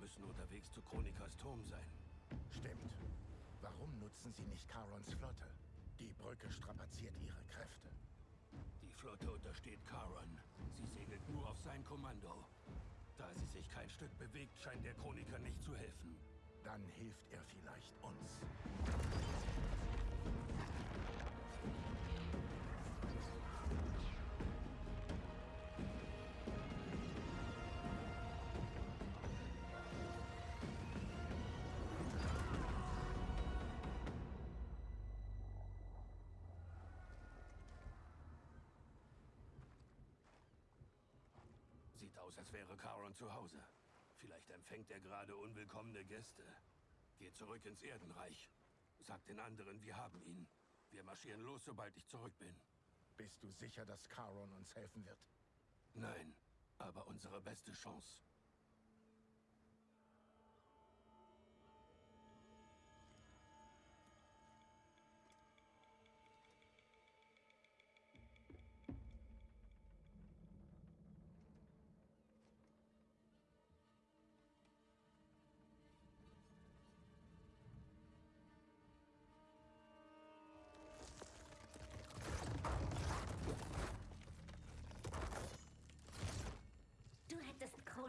müssen unterwegs zu Chronikas Turm sein. Stimmt. Warum nutzen sie nicht Charons Flotte? Die Brücke strapaziert ihre Kräfte. Die Flotte untersteht Charon. Sie segelt nur auf sein Kommando. Da sie sich kein Stück bewegt, scheint der Chroniker nicht zu helfen. Dann hilft er vielleicht uns. Aus, als wäre Charon zu Hause. Vielleicht empfängt er gerade unwillkommene Gäste. Geh zurück ins Erdenreich. Sag den anderen, wir haben ihn. Wir marschieren los, sobald ich zurück bin. Bist du sicher, dass Charon uns helfen wird? Nein, aber unsere beste Chance.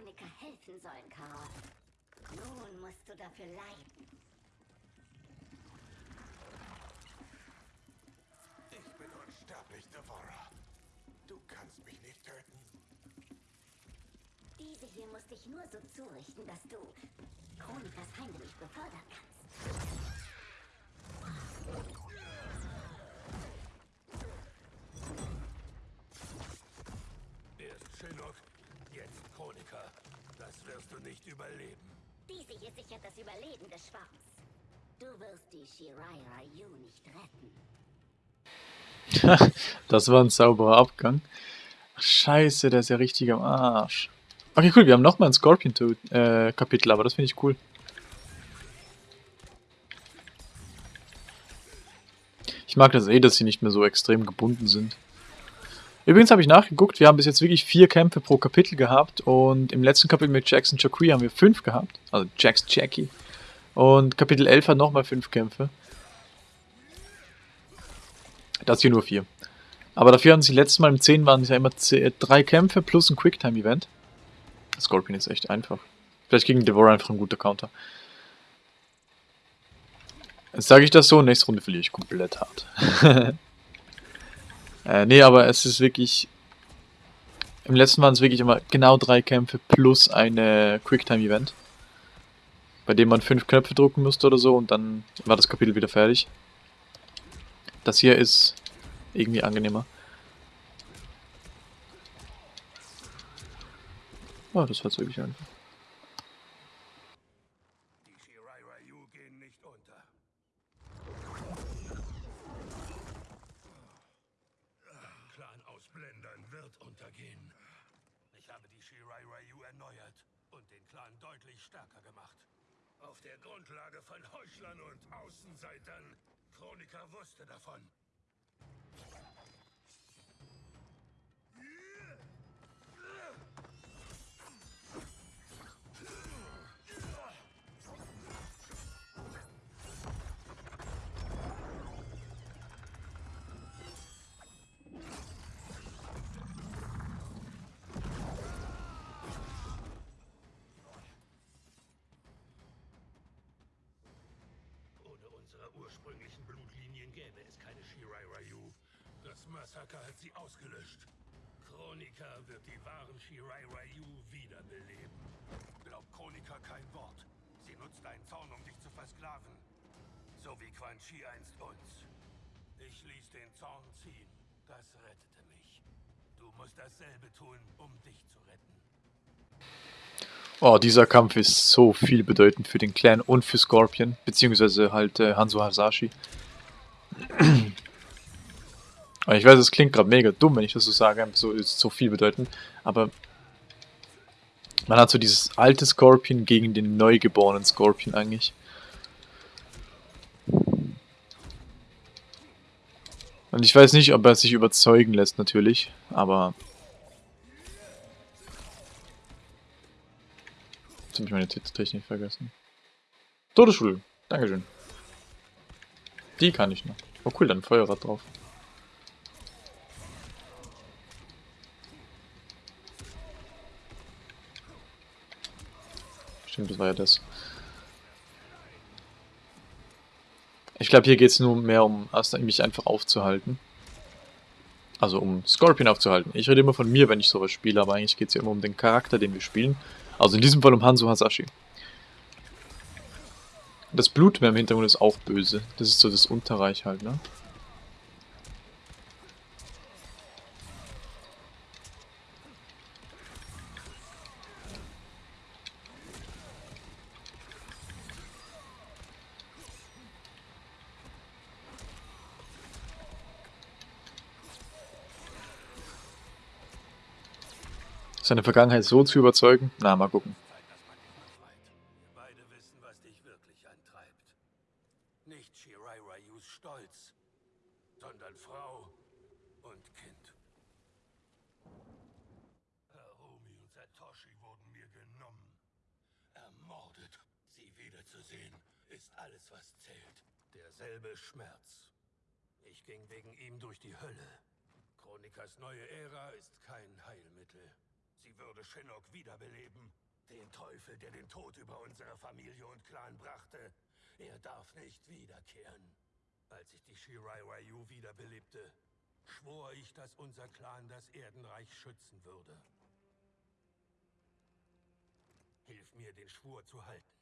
Chroniker helfen sollen, Karol. Nun musst du dafür leiden. Ich bin unsterblich, Devora. Du kannst mich nicht töten. Diese hier muss dich nur so zurichten, dass du Chronikers heimlich befördern kannst. Erst Shinnok, jetzt Chroniker. Das wirst du nicht überleben. Diese hier sichert das Überleben des Schwarms. Du wirst die Shirai Ryu nicht retten. das war ein sauberer Abgang. Ach, scheiße, der ist ja richtig am Arsch. Okay, cool, wir haben nochmal ein Scorpion-Kapitel, aber das finde ich cool. Ich mag das eh, dass sie nicht mehr so extrem gebunden sind. Übrigens habe ich nachgeguckt, wir haben bis jetzt wirklich vier Kämpfe pro Kapitel gehabt und im letzten Kapitel mit Jackson Jacqui haben wir fünf gehabt, also Jax Jackie. Und Kapitel 11 hat nochmal fünf Kämpfe. Das hier nur vier. Aber dafür hatten sie letztes Mal im 10 waren es ja immer drei Kämpfe plus ein Quicktime-Event. Scorpion ist echt einfach. Vielleicht gegen Devora einfach ein guter Counter. Jetzt sage ich das so, nächste Runde verliere ich komplett hart. äh, nee, aber es ist wirklich... Im letzten waren es wirklich immer genau drei Kämpfe plus eine Quicktime-Event. Bei dem man fünf Knöpfe drücken musste oder so und dann war das Kapitel wieder fertig. Das hier ist irgendwie angenehmer. Oh, das war wirklich einfach. Ohne unsere ursprünglichen Blutlinien gäbe es keine Shirai Ryu. Das Massaker hat sie ausgelöscht. Chronika wird die wahren Shirai Ryu wiederbeleben. Glaubt Chronika kein Wort. Sie nutzt deinen Zorn, um dich zu versklaven. So wie Quan Chi einst uns. Ich ließ den Zorn ziehen. Das rettete mich. Du musst dasselbe tun, um dich zu retten. Oh, dieser Kampf ist so viel bedeutend für den Clan und für Scorpion, beziehungsweise halt äh, Hanzo Hasashi. ich weiß, es klingt gerade mega dumm, wenn ich das so sage, so ist so viel bedeutend, aber man hat so dieses alte Scorpion gegen den neugeborenen Scorpion eigentlich. Und ich weiß nicht, ob er sich überzeugen lässt natürlich, aber Jetzt habe meine Technik vergessen. Todesschule. Dankeschön. Die kann ich noch. Oh cool, dann Feuerrad drauf. Stimmt, das war ja das. Ich glaube, hier geht es nur mehr um mich einfach aufzuhalten. Also um Scorpion aufzuhalten. Ich rede immer von mir, wenn ich sowas spiele, aber eigentlich geht es ja immer um den Charakter, den wir spielen. Also in diesem Fall um Hanzo Hasashi. Das Blutmeer im Hintergrund ist auch böse. Das ist so das Unterreich halt, ne? Seine Vergangenheit so zu überzeugen? Na, mal gucken. Derselbe Schmerz. Ich ging wegen ihm durch die Hölle. Chronikas neue Ära ist kein Heilmittel. Sie würde Shinnok wiederbeleben. Den Teufel, der den Tod über unsere Familie und Clan brachte. Er darf nicht wiederkehren. Als ich die Shirai Ryu wiederbelebte, schwor ich, dass unser Clan das Erdenreich schützen würde. Hilf mir, den Schwur zu halten.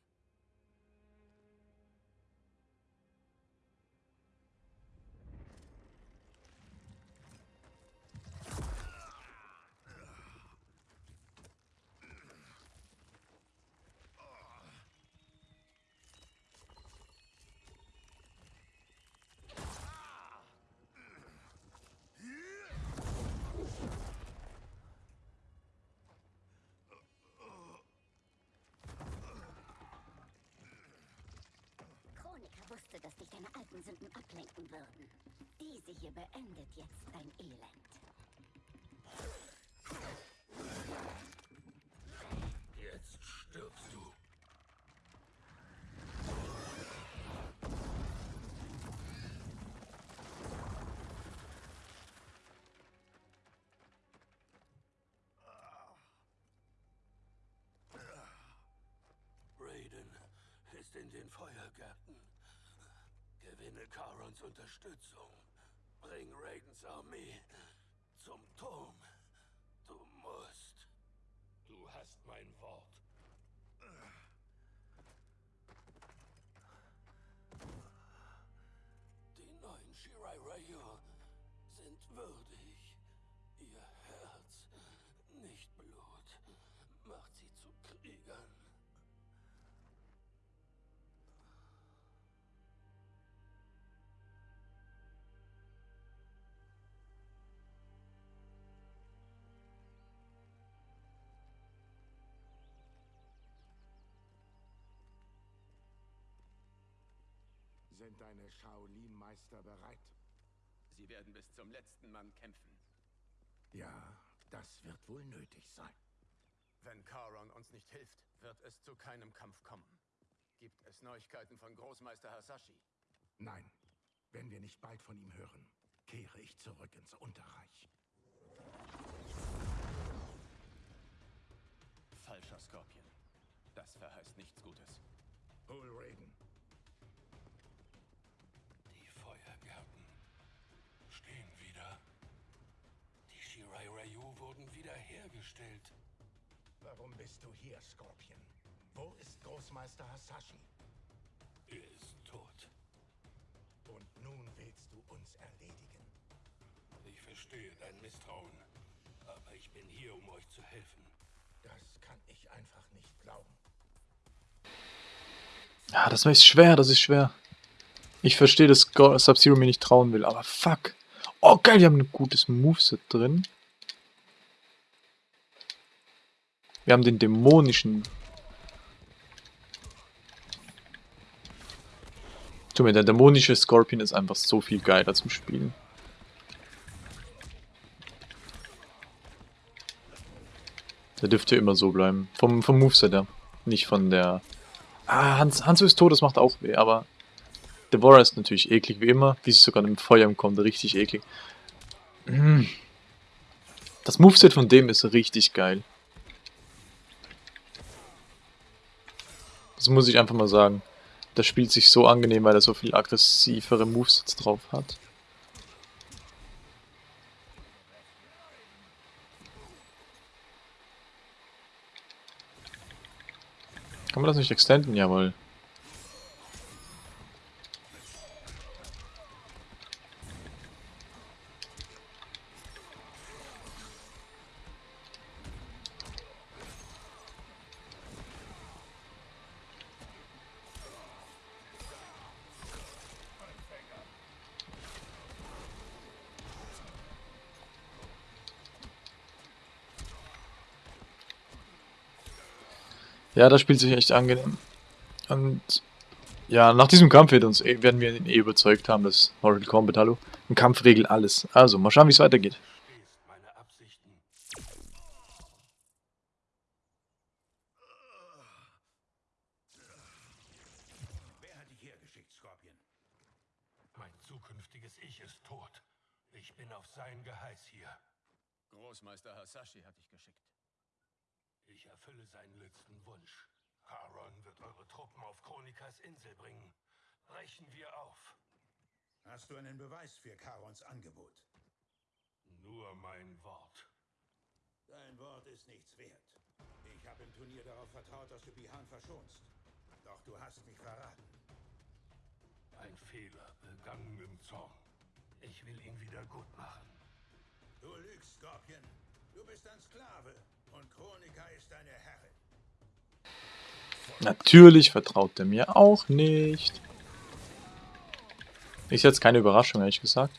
Dass dich deine alten Sünden ablenken würden. Diese hier beendet jetzt dein Elend. Jetzt stirbst du. Raiden ist in den Feuergärten. Karons Unterstützung. Bring Raidens Armee zum Turm. Du musst. Du hast mein Wort. Die neuen Shirai Ryu sind würdig. Sind deine Shaolin-Meister bereit? Sie werden bis zum letzten Mann kämpfen. Ja, das wird wohl nötig sein. Wenn Charon uns nicht hilft, wird es zu keinem Kampf kommen. Gibt es Neuigkeiten von Großmeister Hasashi? Nein, wenn wir nicht bald von ihm hören, kehre ich zurück ins Unterreich. Falscher Skorpion. Das verheißt nichts Gutes. Hol Raiden. Wiederhergestellt. Warum bist du hier, Scorpion? Wo ist Großmeister Hasashi? Er ist tot. Und nun willst du uns erledigen. Ich verstehe dein Misstrauen. Aber ich bin hier, um euch zu helfen. Das kann ich einfach nicht glauben. Ja, das ist schwer, das ist schwer. Ich verstehe, dass Sub-Zero mir nicht trauen will, aber fuck. Oh, geil, wir haben ein gutes Moveset drin. Wir haben den dämonischen. Tu mir, der dämonische Scorpion ist einfach so viel geiler zum Spielen. Der dürfte immer so bleiben. Vom, vom Moveset her. Nicht von der... Ah, Hans, Hanzo ist tot, das macht auch weh, aber... Devora ist natürlich eklig, wie immer. Wie sie sogar mit Feuer kommt, richtig eklig. Mm. Das Moveset von dem ist richtig geil. Das muss ich einfach mal sagen. Das spielt sich so angenehm, weil er so viel aggressivere Movesets drauf hat. Kann man das nicht extenden? Jawohl. Ja, das spielt sich echt angenehm. Und ja, nach diesem Kampf wird uns, werden wir ihn eh überzeugt haben, dass Mortal Kombat, hallo, ein Kampf regelt alles. Also, mal schauen, wie es weitergeht. Verstehst meine Absichten. Wer hat dich hergeschickt, Scorpion? Mein zukünftiges Ich ist tot. Ich bin auf sein Geheiß hier. Großmeister Hasashi hat dich geschickt. Ich erfülle seinen letzten Wunsch. Charon wird eure Truppen auf Chronikas Insel bringen. Brechen wir auf. Hast du einen Beweis für Karons Angebot? Nur mein Wort. Dein Wort ist nichts wert. Ich habe im Turnier darauf vertraut, dass du Bihan verschonst. Doch du hast mich verraten. Ein Fehler, begangen im Zorn. Ich will ihn wieder gut machen. Du lügst, Scorpion. Du bist ein Sklave und Chronika ist deine Herrin. Natürlich vertraut er mir auch nicht. Ist jetzt keine Überraschung, ehrlich gesagt.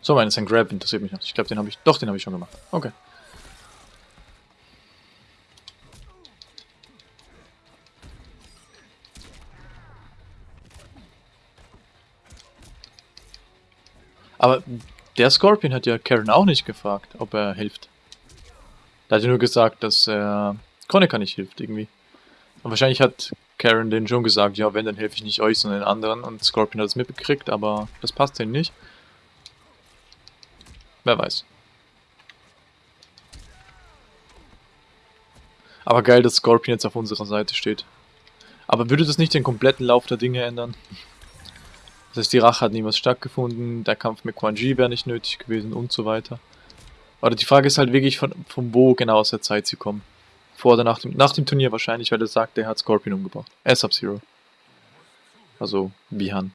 So, mein ist ein Grab, interessiert mich nicht. Ich glaube, den habe ich... Doch, den habe ich schon gemacht. Okay. Aber der Scorpion hat ja Karen auch nicht gefragt, ob er hilft. Er hat ja nur gesagt, dass er Kronika nicht hilft, irgendwie. Und wahrscheinlich hat Karen den schon gesagt, ja, wenn, dann helfe ich nicht euch, sondern den anderen. Und Scorpion hat es mitbekriegt, aber das passt ihm nicht. Wer weiß. Aber geil, dass Scorpion jetzt auf unserer Seite steht. Aber würde das nicht den kompletten Lauf der Dinge ändern? Das heißt, die Rache hat niemals stattgefunden, der Kampf mit Quan Chi wäre nicht nötig gewesen und so weiter. Oder die Frage ist halt wirklich, von, von wo genau aus der Zeit sie kommen. Vor oder nach dem, nach dem Turnier wahrscheinlich, weil er sagt, er hat Scorpion umgebracht. Äh, Sub-Zero. Also, Bihan.